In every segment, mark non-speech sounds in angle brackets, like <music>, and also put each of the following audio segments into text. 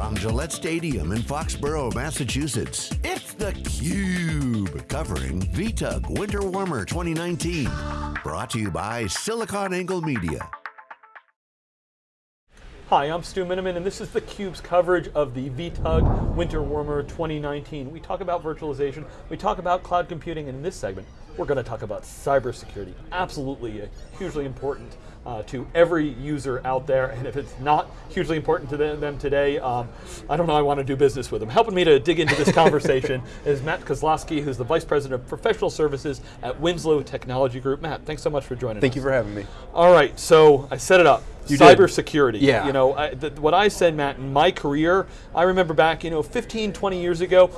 From Gillette Stadium in Foxborough, Massachusetts, it's theCUBE, covering VTUG Winter Warmer 2019. Brought to you by SiliconANGLE Media. Hi, I'm Stu Miniman, and this is theCUBE's coverage of the VTUG Winter Warmer 2019. We talk about virtualization, we talk about cloud computing, and in this segment, we're going to talk about cybersecurity. Absolutely uh, hugely important uh, to every user out there, and if it's not hugely important to them today, um, I don't know I want to do business with them. Helping me to dig into this conversation <laughs> is Matt Kozlowski, who's the Vice President of Professional Services at Winslow Technology Group. Matt, thanks so much for joining Thank us. Thank you for having me. All right, so I set it up. You Cybersecurity. Yeah. You know, I, th what I said, Matt, in my career, I remember back, you know, 15, 20 years ago,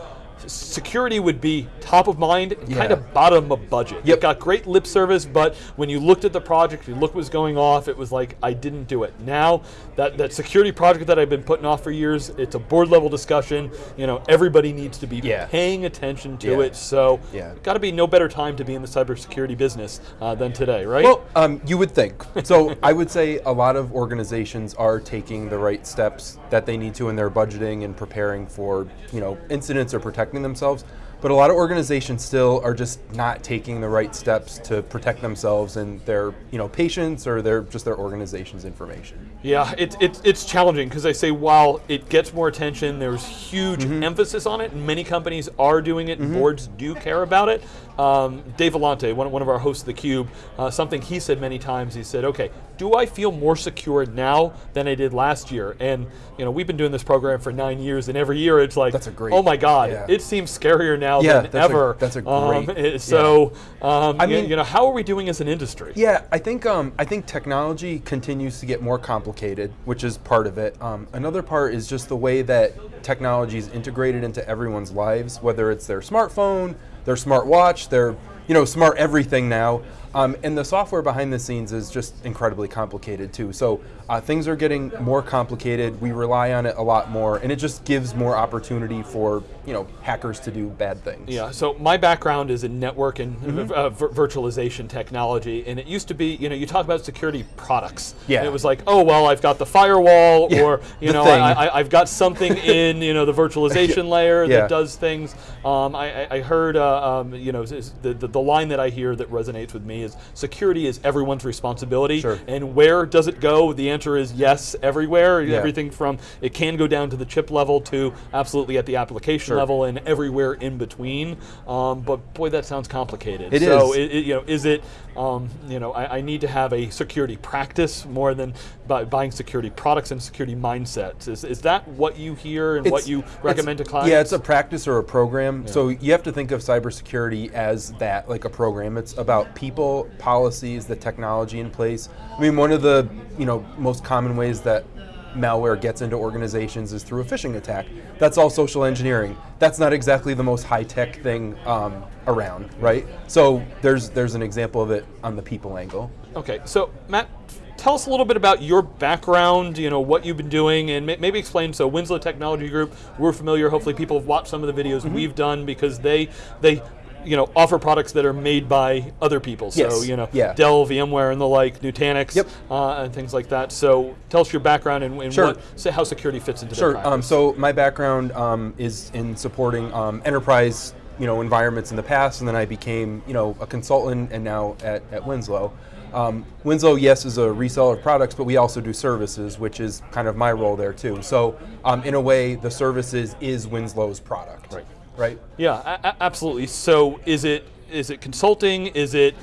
security would be top of mind Yeah. kind of bottom of budget. Yep. It got great lip service, but when you looked at the project, you looked what was going off, it was like, I didn't do it. Now, that, that security project that I've been putting off for years, it's a board level discussion, you know, everybody needs to be Yeah. paying attention to Yeah. it, so Yeah. got to be no better time to be in the cybersecurity business uh, than today, right? Well, um, you would think. So <laughs> I would say a lot of organizations are taking the right steps that they need to in their budgeting and preparing for you know incidents or protecting themselves. But a lot of organizations still are just not taking the right steps to protect themselves and their you know patients or their just their organization's information. Yeah, it's it's it's challenging because I say while it gets more attention, there's huge emphasis on it, and many companies are doing it, and boards do care about it. Um, Dave Vellante, one, one of our hosts of theCUBE, uh, something he said many times, he said, okay, do I feel more secure now than I did last year? And you know, we've been doing this program for nine years, and every year it's like, That's a great- oh my God, yeah. it seems scarier now Yeah, than that's a- ever. that's a Um, great- it- so, um, I mean- you know, how are we doing as an industry? Yeah, I think um, I think technology continues to get more complicated, which is part of it. Um, another part is just the way that technology is integrated into everyone's lives, whether it's their smartphone, their smartwatch, their you know smart everything now. Um, and the software behind the scenes is just incredibly complicated too. So uh, things are getting more complicated. We rely on it a lot more, and it just gives more opportunity for you know hackers to do bad things. Yeah, so my background is in network and Mm-hmm. uh, vir- virtualization technology, and it used to be, you know, you talk about security products. Yeah. And it was like, oh, well, I've got the firewall, Yeah, or, <laughs> you know, thing. I, I, I've got something <laughs> in, you know, the virtualization <laughs> layer Yeah. that does things. Um, I, I- I heard, uh, um, you know, the, the, the line that I hear that resonates with me is security is everyone's responsibility. Sure. And where does it go? The answer is yes, everywhere. Yeah. Everything from, it can go down to the chip level to absolutely at the application Sure. level and everywhere in between. Um, but boy, that sounds complicated. It so is. It, it- you know, is it? Um, you know, I, I need to have a security practice more than bu buying security products and security mindsets. Is, is that what you hear and what you recommend to clients? Yeah, it's a practice or a program. So you have to think of cybersecurity as that, like a program. It's about people, policies, the technology in place. I mean, one of the you know most common ways that malware gets into organizations is through a phishing attack. That's all social engineering. That's not exactly the most high tech thing um, around, right? So there's there's an example of it on the people angle. Okay, so Matt, tell us a little bit about your background, you know, what you've been doing, and ma- maybe explain, so Winslow Technology Group, we're familiar, hopefully people have watched some of the videos Mm-hmm. we've done because they, they, you know, offer products that are made by other people. So, Yes, you know, yeah. Dell, VMware, and the like, Nutanix, Yep. uh, and things like that. So tell us your background and, and Sure. what, say how security fits into that. Sure. Um, so my background um, is in supporting um, enterprise, you know, environments in the past, and then I became, you know, a consultant, and now at, at Winslow. Um, Winslow, yes, is a reseller of products, but we also do services, which is kind of my role there too. So, um, in a way, the services is Winslow's product. Right. Right. Yeah, absolutely. So is it is it consulting? Is it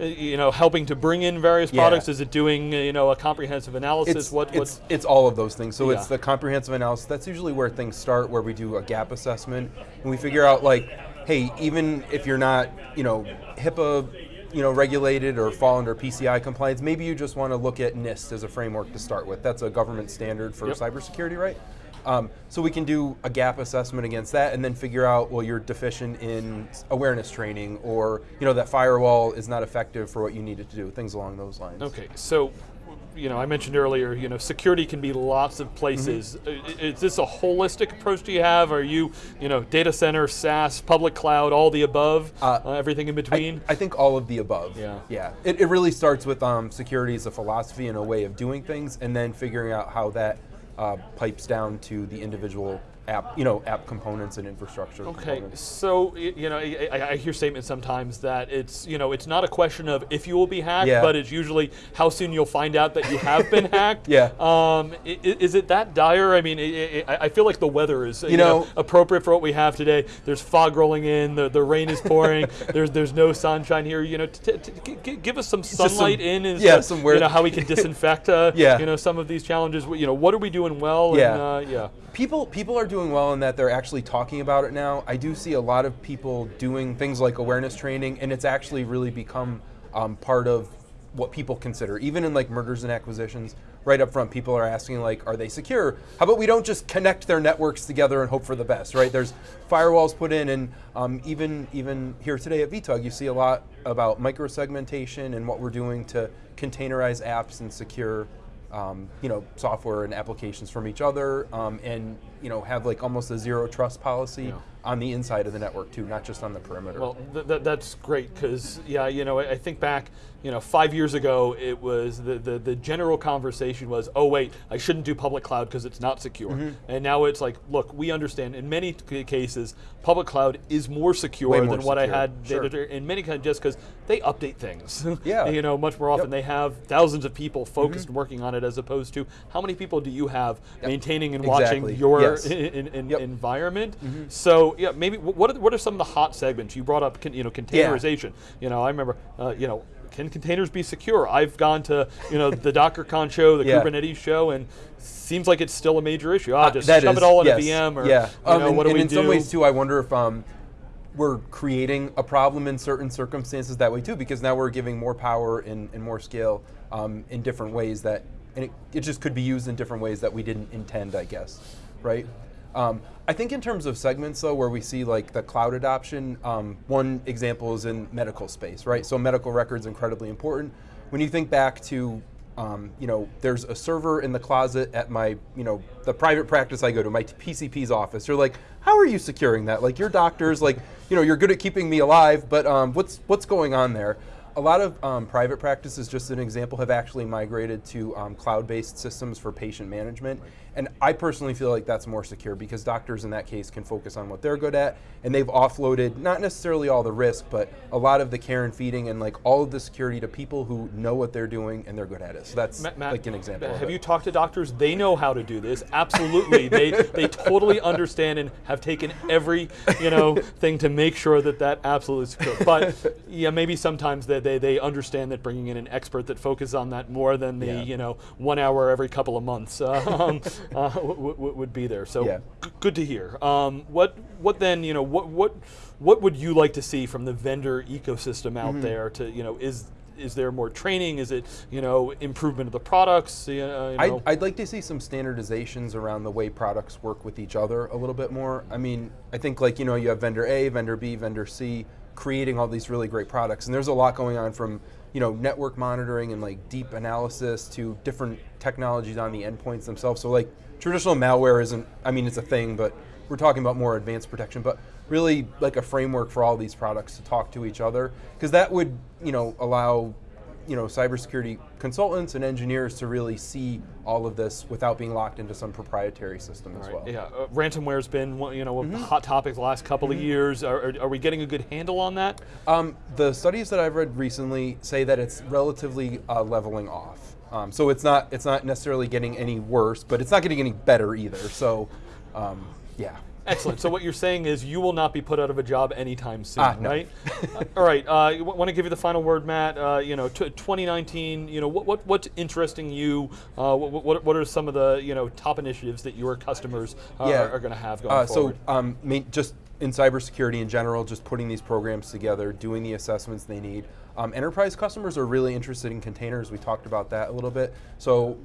uh, you know helping to bring in various Yeah. products? Is it doing uh, you know a comprehensive analysis? It's, what it's, what's it's all of those things. So it's the comprehensive analysis. That's usually where things start, where we do a gap assessment, and we figure out like, hey, even if you're not, you know, HIPAA, you know, regulated or fall under PCI compliance, maybe you just want to look at NIST as a framework to start with. That's a government standard for Yep. cybersecurity, right? Um, so we can do a gap assessment against that, and then figure out, well, you're deficient in awareness training, or you know that firewall is not effective for what you needed to do. Things along those lines. okay? So you know, I mentioned earlier, you know, security can be lots of places. Mm-hmm. Is this a holistic approach do you have? Are you, you know, data center, SaaS, public cloud, all the above, Uh, uh, everything in between? I think all of the above. Yeah. Yeah. It, it really starts with um, security as a philosophy and a way of doing things, and then figuring out how that uh, pipes down to the individual app, you know, app components and infrastructure. Okay, components. so you know, I, I- hear statements sometimes that it's you know it's not a question of if you will be hacked, Yeah. but it's usually how soon you'll find out that you have been <laughs> hacked. Yeah. Um, is it that dire? I mean, I, feel like the weather is you, know- appropriate for what we have today. There's fog rolling in, the, the rain is pouring. <laughs> there's there's no sunshine here. You know, t- t- g- g- give us some some- sunlight in. As yeah, some weird- You know how we can <laughs> disinfect. Uh, Yeah. You know some of these challenges. You know what are we doing well? Yeah. And, uh, yeah. People people are doing well in that they're actually talking about it now. I do see a lot of people doing things like awareness training, and it's actually really become um, part of what people consider. Even in like mergers and acquisitions, right up front, people are asking like, are they secure? How about we don't just connect their networks together and hope for the best, right? There's firewalls put in, and um, even even here today at VTUG, you see a lot about microsegmentation and what we're doing to containerize apps and secure um, you know, software and applications from each other, um, and you know, have like almost a zero trust policy Yeah. On the inside of the network too, not just on the perimeter. Well, th- th- that's great because yeah, you know, I, I think back, you know, five years ago, it was the, the the general conversation was, oh wait, I shouldn't do public cloud because it's not secure, Mm-hmm. and now it's like, look, we understand in many cases, public cloud is more secure more than what I had sure. data- in many cases just because they update things, <laughs> Yeah. you know, much more often. Yep. They have thousands of people Mm-hmm. focused working on it as opposed to how many people do you have maintaining and watching your Yes. <laughs> in, in, in Yep. environment. So yeah, maybe what are, what are some of the hot segments you brought up? Con, you know, containerization. You know, I remember. Uh, you know, can containers be secure? I've gone to you know the DockerCon show, the <laughs> Yeah. Kubernetes show, and seems like it's still a major issue. Ah, just That shove is- it all in yes, a VM, or yeah. you Um, know, and, what do and we in do? some ways too, I wonder if um, we're creating a problem in certain circumstances that way too, because now we're giving more power and, and more scale um, in different ways that, and it, it just could be used in different ways that we didn't intend, I guess, right? Um, I think in terms of segments though, where we see like the cloud adoption, um, one example is in medical space, right? So medical records incredibly important. When you think back to um, you know, there's a server in the closet at my, you know, the private practice I go to, my PCP's office. You're like, how are you securing that? Like, your doctors, like, you know, you're good at keeping me alive, but um, what's what's going on there? A lot of um, private practices, just an example, have actually migrated to um, cloud-based systems for patient management. And I personally feel like that's more secure because doctors in that case can focus on what they're good at, and they've offloaded not necessarily all the risk, but a lot of the care and feeding and like all of the security to people who know what they're doing and they're good at it. So that's Matt, like an example. Have you talked to doctors? They know how to do this. Absolutely, they they totally understand and have taken every you know thing to make sure that that absolutely is secure. But yeah, maybe sometimes they, they they understand that bringing in an expert that focuses on that more than the Yeah. you know one hour every couple of months <laughs> um, <laughs> uh, w- w- would be there. So Yeah. good to hear. Um, what what then you know what what what would you like to see from the vendor ecosystem out Mm-hmm. there to you know is is there more training? Is it you know improvement of the products? You know, I'd? I'd like to see some standardizations around the way products work with each other a little bit more. I mean, I think like, you know, you have vendor A, vendor B, vendor C creating all these really great products. And there's a lot going on from, you know, network monitoring and like deep analysis to different technologies on the endpoints themselves. So like traditional malware isn't, I mean, it's a thing, but we're talking about more advanced protection, but really like a framework for all these products to talk to each other. Because that would, you know, allow you know, cybersecurity consultants and engineers to really see all of this without being locked into some proprietary system as Right, well. Yeah, uh, ransomware's been you know a Mm-hmm. hot topic the last couple of years. Are, are, are we getting a good handle on that? Um, the studies that I've read recently say that it's relatively uh, leveling off. Um, so it's not it's not necessarily getting any worse, but it's not getting any better either. So, um, yeah. Excellent. so what you're saying is you will not be put out of a job anytime soon, Ah, no. right? <laughs> Uh, all right. Uh, want to give you the final word, Matt? Uh, you know, t- 2019. You know, what, what what's interesting you? Uh, what, what what are some of the you know top initiatives that your customers uh, Yeah. are, are going to have going Uh, forward? so um, ma- just in cybersecurity in general, just putting these programs together, doing the assessments they need. Um, enterprise customers are really interested in containers. We talked about that a little bit. So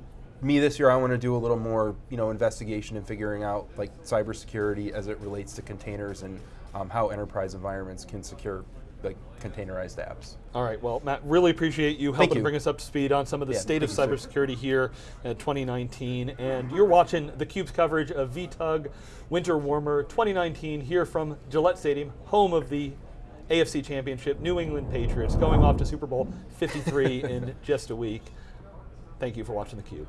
me this year, I want to do a little more, you know, investigation and figuring out like cybersecurity as it relates to containers and um, how enterprise environments can secure like containerized apps. All right. Well, Matt, really appreciate you helping you. bring us up to speed on some of the Yeah, state of cybersecurity here in 2019. And you're watching theCUBE's coverage of VTUG Winter Warmer 2019 here from Gillette Stadium, home of the AFC Championship, New England Patriots, going off to Super Bowl 53 <laughs> in just a week. Thank you for watching theCUBE.